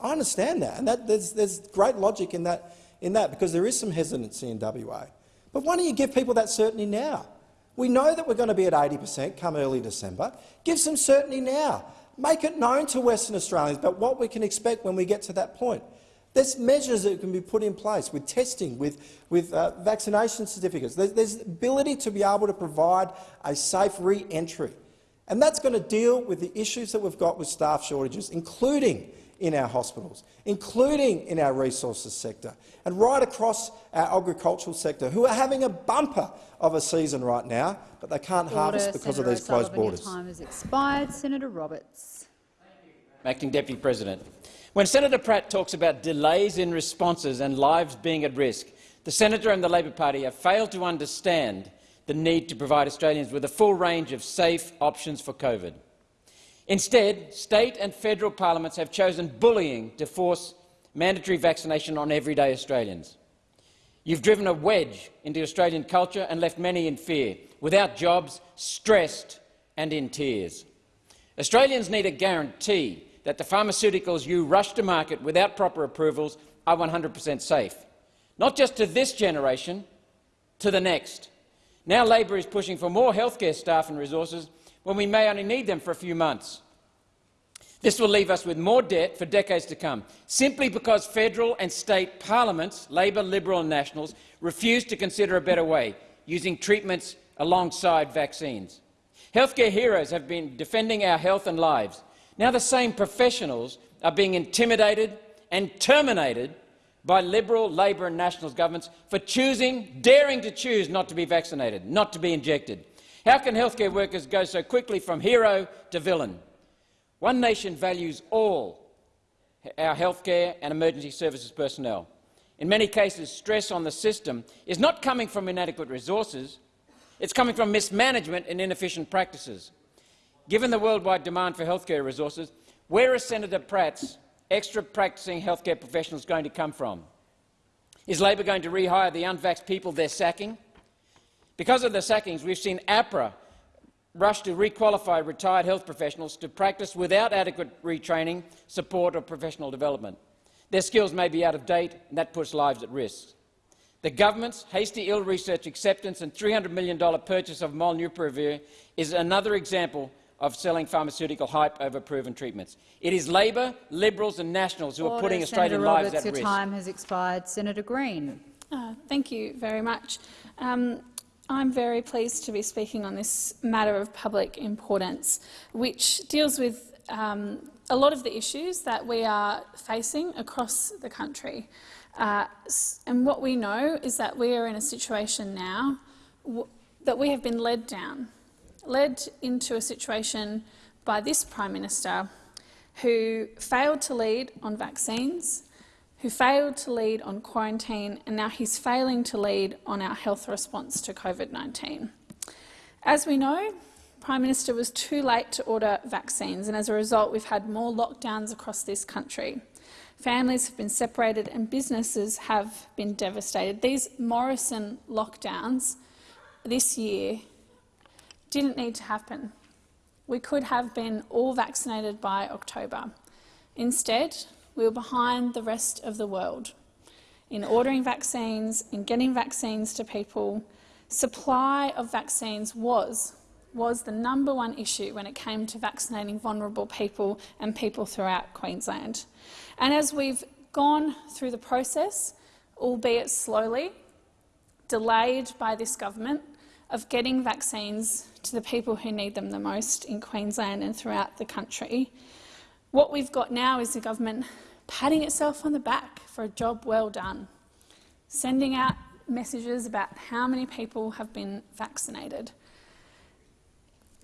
I understand that, and that, there's, there's great logic in that, in that because there is some hesitancy in WA. But why don't you give people that certainty now? We know that we're going to be at 80 per cent come early December. Give some certainty now. Make it known to Western Australians about what we can expect when we get to that point. There's measures that can be put in place with testing, with, with uh, vaccination certificates. There's, there's ability to be able to provide a safe re-entry. And that's going to deal with the issues that we've got with staff shortages, including in our hospitals, including in our resources sector, and right across our agricultural sector, who are having a bumper of a season right now, but they can't Order. harvest because Senator of these closed borders. Your time has expired. Senator Roberts. Acting Deputy President. When Senator Pratt talks about delays in responses and lives being at risk, the senator and the Labor Party have failed to understand the need to provide Australians with a full range of safe options for COVID. Instead, state and federal parliaments have chosen bullying to force mandatory vaccination on everyday Australians. You've driven a wedge into Australian culture and left many in fear, without jobs, stressed and in tears. Australians need a guarantee that the pharmaceuticals you rush to market without proper approvals are 100 per cent safe, not just to this generation, to the next. Now Labor is pushing for more healthcare staff and resources when we may only need them for a few months. This will leave us with more debt for decades to come, simply because federal and state parliaments, Labor, Liberal and Nationals, refuse to consider a better way, using treatments alongside vaccines. Healthcare heroes have been defending our health and lives. Now the same professionals are being intimidated and terminated by Liberal, Labor and Nationals governments for choosing, daring to choose not to be vaccinated, not to be injected. How can healthcare workers go so quickly from hero to villain? One Nation values all our healthcare and emergency services personnel. In many cases, stress on the system is not coming from inadequate resources, it's coming from mismanagement and inefficient practices. Given the worldwide demand for healthcare resources, where are Senator Pratt's extra practising healthcare professionals going to come from? Is Labor going to rehire the unvaxxed people they're sacking? Because of the sackings, we've seen AHPRA rush to requalify retired health professionals to practice without adequate retraining, support or professional development. Their skills may be out of date, and that puts lives at risk. The government's hasty ill-researched acceptance and $300 million purchase of Molnupiravir is another example of selling pharmaceutical hype over proven treatments. It is Labor, Liberals and Nationals who Order. are putting Senator Australian Roberts, lives at your risk. time has expired. Senator Green. Uh, thank you very much. Um, I'm very pleased to be speaking on this matter of public importance, which deals with um, a lot of the issues that we are facing across the country. Uh, and what we know is that we are in a situation now that we have been led down, led into a situation by this Prime Minister who failed to lead on vaccines, who failed to lead on quarantine, and now he's failing to lead on our health response to COVID-19. As we know, Prime Minister was too late to order vaccines, and as a result, we've had more lockdowns across this country. Families have been separated and businesses have been devastated. These Morrison lockdowns this year didn't need to happen. We could have been all vaccinated by October. Instead, we were behind the rest of the world in ordering vaccines, in getting vaccines to people. Supply of vaccines was, was the number one issue when it came to vaccinating vulnerable people and people throughout Queensland. And as we've gone through the process, albeit slowly, delayed by this government, of getting vaccines to the people who need them the most in Queensland and throughout the country, what we've got now is the government patting itself on the back for a job well done, sending out messages about how many people have been vaccinated.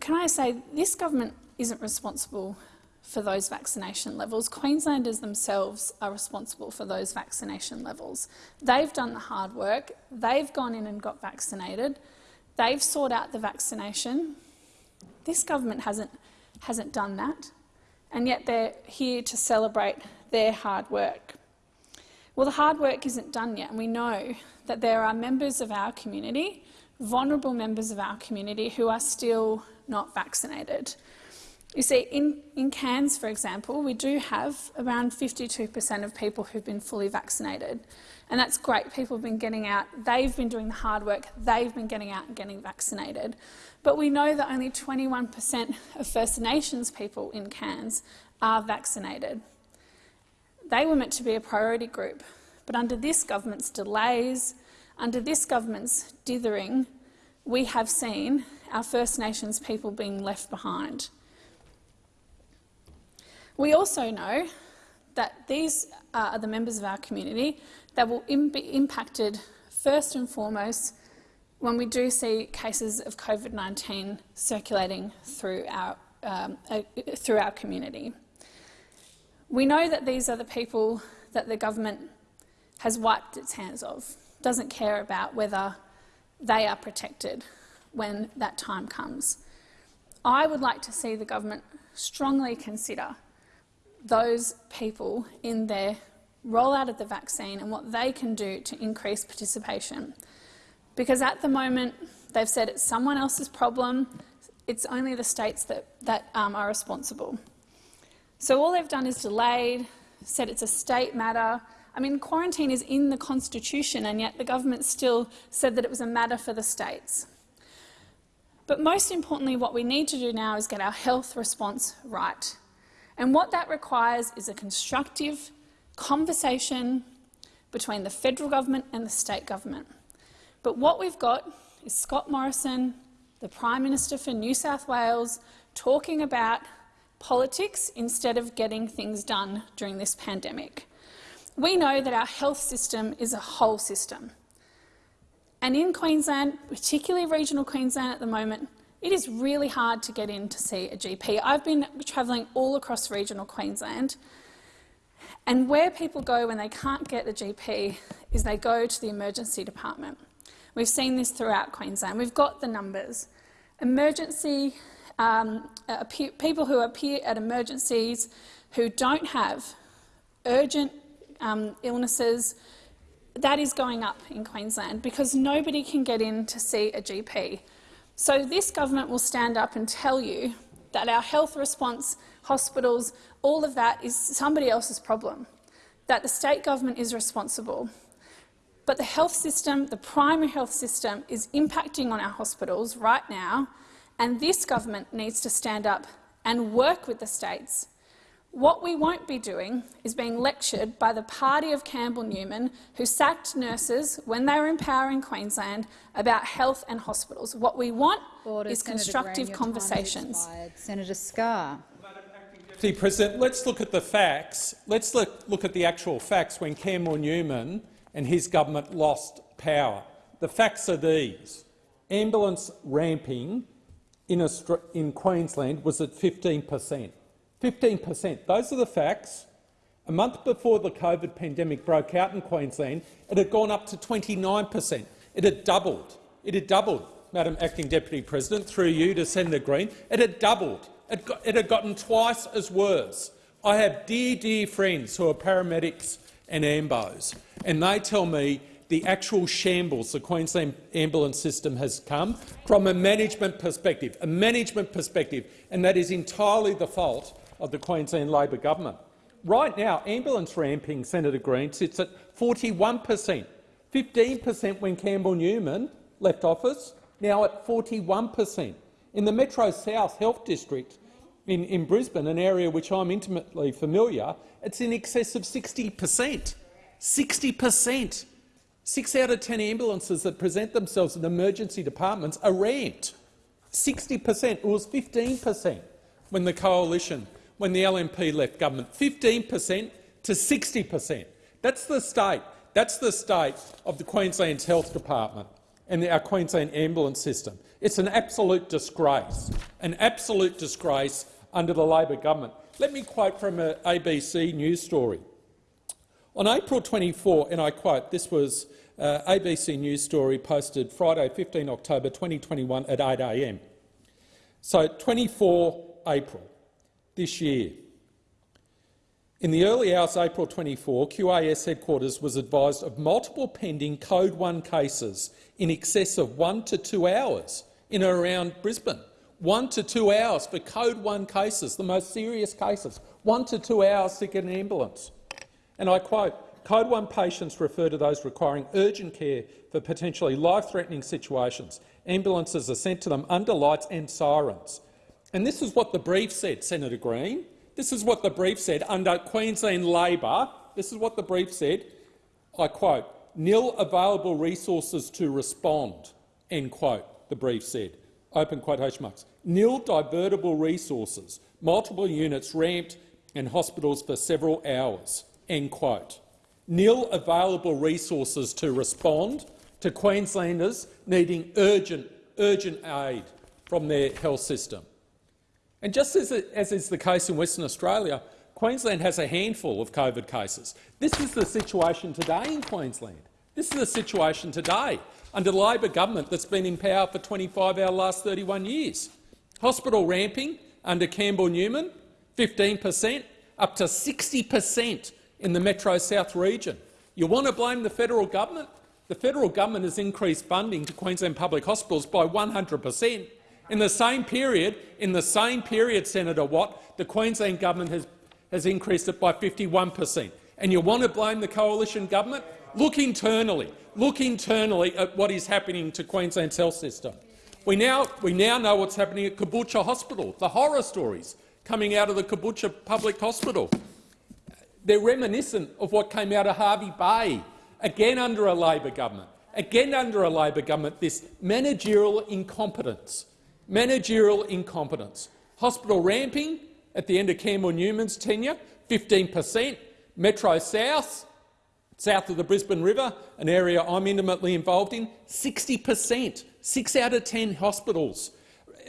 Can I say this government isn't responsible for those vaccination levels. Queenslanders themselves are responsible for those vaccination levels. They've done the hard work. They've gone in and got vaccinated. They've sought out the vaccination. This government hasn't, hasn't done that and yet they're here to celebrate their hard work. Well, the hard work isn't done yet, and we know that there are members of our community, vulnerable members of our community, who are still not vaccinated. You see, in, in Cairns, for example, we do have around 52% of people who've been fully vaccinated. And that's great. People have been getting out. They've been doing the hard work. They've been getting out and getting vaccinated. But we know that only 21% of First Nations people in Cairns are vaccinated. They were meant to be a priority group, but under this government's delays, under this government's dithering, we have seen our First Nations people being left behind. We also know that these are the members of our community that will be impacted first and foremost when we do see cases of COVID-19 circulating through our, um, uh, through our community. We know that these are the people that the government has wiped its hands of, doesn't care about whether they are protected when that time comes. I would like to see the government strongly consider those people in their rollout of the vaccine and what they can do to increase participation. Because at the moment, they've said it's someone else's problem. It's only the states that, that um, are responsible. So all they've done is delayed, said it's a state matter. I mean, quarantine is in the Constitution, and yet the government still said that it was a matter for the states. But most importantly, what we need to do now is get our health response right. And what that requires is a constructive conversation between the federal government and the state government. But what we've got is Scott Morrison, the Prime Minister for New South Wales, talking about politics instead of getting things done during this pandemic. We know that our health system is a whole system. And in Queensland, particularly regional Queensland at the moment, it is really hard to get in to see a GP. I've been travelling all across regional Queensland, and where people go when they can't get a GP is they go to the emergency department. We've seen this throughout Queensland. We've got the numbers. Emergency um, people who appear at emergencies who don't have urgent um, illnesses, that is going up in Queensland because nobody can get in to see a GP. So this government will stand up and tell you that our health response, hospitals, all of that is somebody else's problem, that the state government is responsible. But the health system, the primary health system, is impacting on our hospitals right now, and this government needs to stand up and work with the states what we won't be doing is being lectured by the party of Campbell Newman, who sacked nurses when they were in power in Queensland, about health and hospitals. What we want Order, is Senator constructive Green, conversations. Senator Scarr. Deputy President, let's look at the facts. Let's look, look at the actual facts when Campbell Newman and his government lost power. The facts are these. Ambulance ramping in, in Queensland was at 15 per cent. 15 per cent. Those are the facts. A month before the COVID pandemic broke out in Queensland, it had gone up to 29 per cent. It had doubled. It had doubled, Madam Acting Deputy President, through you to Senator Green. It had doubled. It, got, it had gotten twice as worse. I have dear, dear friends who are paramedics and AMBOs, and they tell me the actual shambles the Queensland ambulance system has come from a management perspective, a management perspective, and that is entirely the fault of the Queensland Labor government. Right now, ambulance ramping, Senator Green, sits at 41 per cent, 15 per cent when Campbell Newman left office, now at 41 per cent. In the Metro South Health District in, in Brisbane, an area which I'm intimately familiar, it's in excess of 60 per cent. 60 per cent. Six out of 10 ambulances that present themselves in emergency departments are ramped. 60 per cent. It was 15 per cent when the coalition when the LNP left government, 15 per cent to 60 per cent. That's the state. That's the state of the Queensland's health department and our Queensland ambulance system. It's an absolute disgrace, an absolute disgrace under the Labor government. Let me quote from an ABC news story. On April 24, and I quote, this was uh, ABC news story posted Friday 15 October 2021 at 8 a.m. So 24 April this year. In the early hours April 24, QAS headquarters was advised of multiple pending Code 1 cases in excess of one to two hours in and around Brisbane. One to two hours for Code 1 cases, the most serious cases. One to two hours to get an ambulance. And I quote, Code 1 patients refer to those requiring urgent care for potentially life-threatening situations. Ambulances are sent to them under lights and sirens. And this is what the brief said, Senator Green. This is what the brief said under Queensland Labor. This is what the brief said. I quote, nil available resources to respond, end quote, the brief said. Open quotation marks. Nil divertible resources, multiple units ramped and hospitals for several hours, end quote. Nil available resources to respond to Queenslanders needing urgent, urgent aid from their health system. And just as, it, as is the case in Western Australia, Queensland has a handful of COVID cases. This is the situation today in Queensland. This is the situation today under the Labor government that's been in power for 25 out of the last 31 years. Hospital ramping under Campbell Newman, 15 per cent, up to 60 per cent in the Metro South region. You want to blame the federal government? The federal government has increased funding to Queensland public hospitals by 100 per cent in the same period, in the same period, Senator Watt, the Queensland government has, has increased it by 51 per cent. And you want to blame the coalition government? Look internally. Look internally at what is happening to Queensland's health system. We now, we now know what's happening at Caboolture Hospital, the horror stories coming out of the Caboolture Public Hospital. They're reminiscent of what came out of Hervey Bay, again under a Labor government. Again under a Labor government, this managerial incompetence managerial incompetence. Hospital ramping at the end of Campbell Newman's tenure, 15 per cent. Metro South, South of the Brisbane River, an area I'm intimately involved in, 60 per cent, six out of 10 hospitals,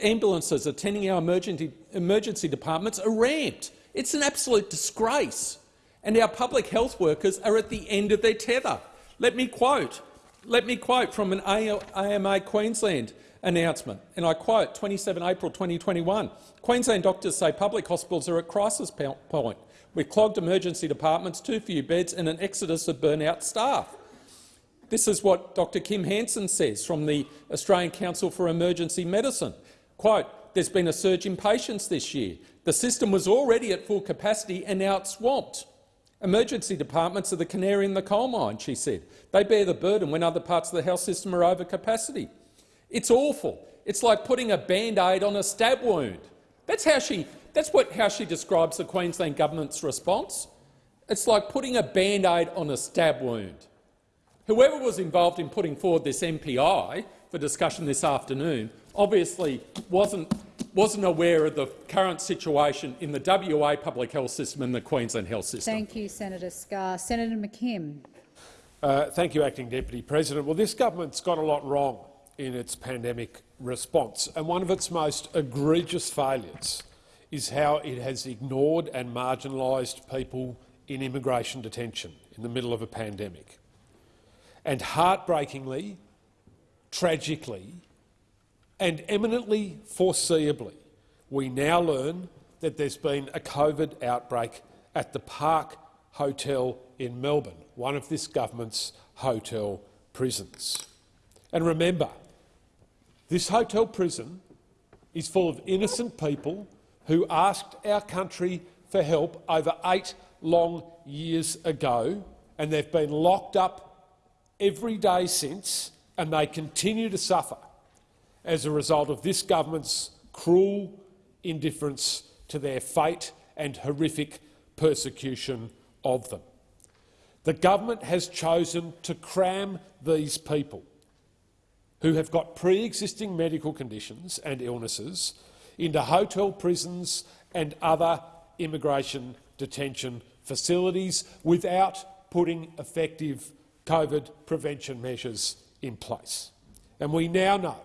ambulances attending our emergency, emergency departments are ramped. It's an absolute disgrace. And our public health workers are at the end of their tether. Let me quote, let me quote from an AMA Queensland announcement, and I quote 27 April 2021. Queensland doctors say public hospitals are at crisis point, with clogged emergency departments, too few beds and an exodus of burnout staff. This is what Dr Kim Hansen says from the Australian Council for Emergency Medicine. Quote, there's been a surge in patients this year. The system was already at full capacity and now it's swamped. Emergency departments are the canary in the coal mine, she said. They bear the burden when other parts of the health system are over capacity. It's awful. It's like putting a band-aid on a stab wound. That's how she, that's what, how she describes the Queensland government's response. It's like putting a band-aid on a stab wound. Whoever was involved in putting forward this MPI for discussion this afternoon obviously wasn't, wasn't aware of the current situation in the WA public health system and the Queensland health system. Thank you, Senator Scarr. Senator McKim. Uh, thank you, Acting Deputy President. Well, this government's got a lot wrong in its pandemic response, and one of its most egregious failures is how it has ignored and marginalised people in immigration detention in the middle of a pandemic. And heartbreakingly, tragically, and eminently foreseeably, we now learn that there's been a COVID outbreak at the Park Hotel in Melbourne, one of this government's hotel prisons. And remember, this hotel prison is full of innocent people who asked our country for help over eight long years ago, and they've been locked up every day since, and they continue to suffer as a result of this government's cruel indifference to their fate and horrific persecution of them. The government has chosen to cram these people who have got pre-existing medical conditions and illnesses into hotel prisons and other immigration detention facilities without putting effective COVID prevention measures in place. And we now know,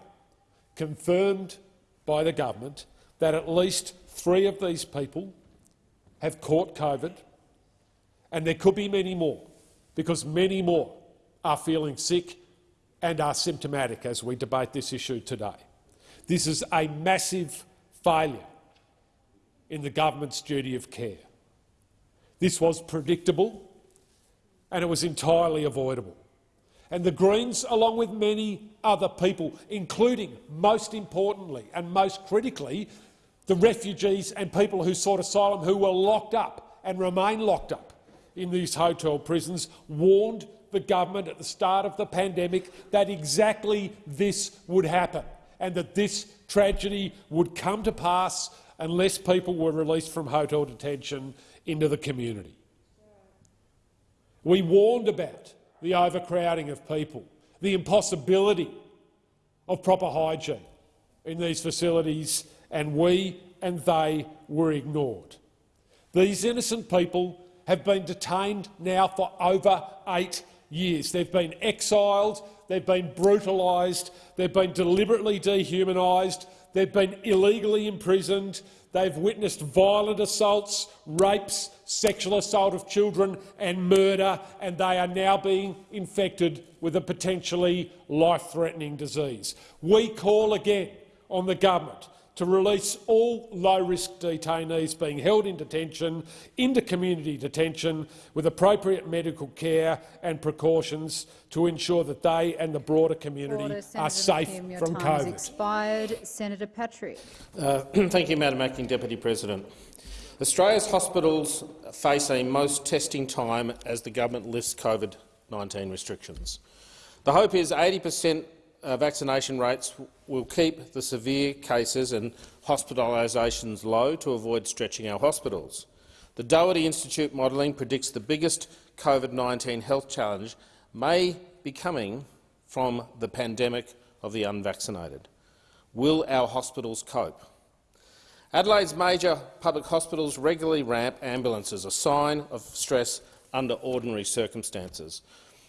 confirmed by the government, that at least three of these people have caught COVID, and there could be many more, because many more are feeling sick and are symptomatic as we debate this issue today. This is a massive failure in the government's duty of care. This was predictable and it was entirely avoidable. And the Greens, along with many other people, including, most importantly and most critically, the refugees and people who sought asylum who were locked up and remain locked up in these hotel prisons, warned the government at the start of the pandemic that exactly this would happen and that this tragedy would come to pass unless people were released from hotel detention into the community. We warned about the overcrowding of people, the impossibility of proper hygiene in these facilities, and we and they were ignored. These innocent people have been detained now for over eight years. They've been exiled, they've been brutalised, they've been deliberately dehumanised, they've been illegally imprisoned, they've witnessed violent assaults, rapes, sexual assault of children and murder, and they are now being infected with a potentially life-threatening disease. We call again on the government to release all low-risk detainees being held in detention into community detention with appropriate medical care and precautions to ensure that they and the broader community Order, are safe McKim, from COVID. expired. Senator Patrick. Uh, thank you, Madam Acting Deputy President. Australia's hospitals face a most testing time as the government lifts COVID-19 restrictions. The hope is 80 per cent uh, vaccination rates will keep the severe cases and hospitalisations low to avoid stretching our hospitals. The Doherty Institute modelling predicts the biggest COVID-19 health challenge may be coming from the pandemic of the unvaccinated. Will our hospitals cope? Adelaide's major public hospitals regularly ramp ambulances, a sign of stress under ordinary circumstances.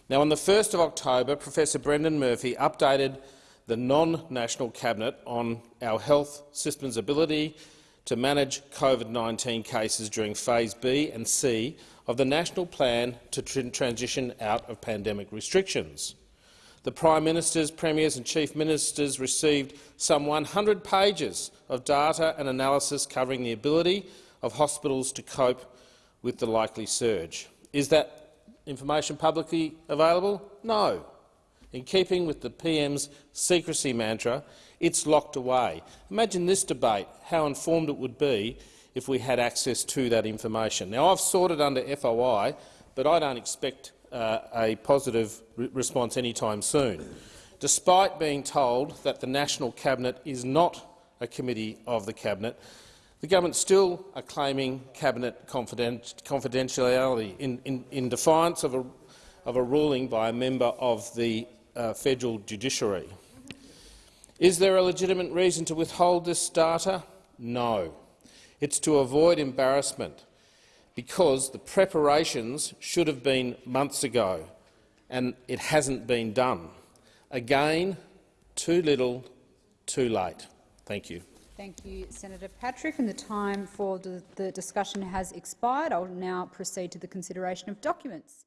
Now, on the 1st of October, Professor Brendan Murphy updated the non-national cabinet on our health system's ability to manage COVID-19 cases during phase B and C of the national plan to tr transition out of pandemic restrictions. The Prime Ministers, Premiers and Chief Ministers received some 100 pages of data and analysis covering the ability of hospitals to cope with the likely surge. Is that information publicly available? No. In keeping with the PM's secrecy mantra, it's locked away. Imagine this debate, how informed it would be if we had access to that information. Now, I've it under FOI, but I don't expect uh, a positive re response anytime soon, despite being told that the National Cabinet is not a committee of the Cabinet. The government still are claiming cabinet confidentiality in, in, in, defiance of a, of a, ruling by a member of the uh, federal judiciary. Is there a legitimate reason to withhold this data? No. It's to avoid embarrassment because the preparations should have been months ago and it hasn't been done. Again, too little, too late. Thank you. Thank you, Senator Patrick. And the time for the, discussion has expired. I will now proceed to the consideration of documents.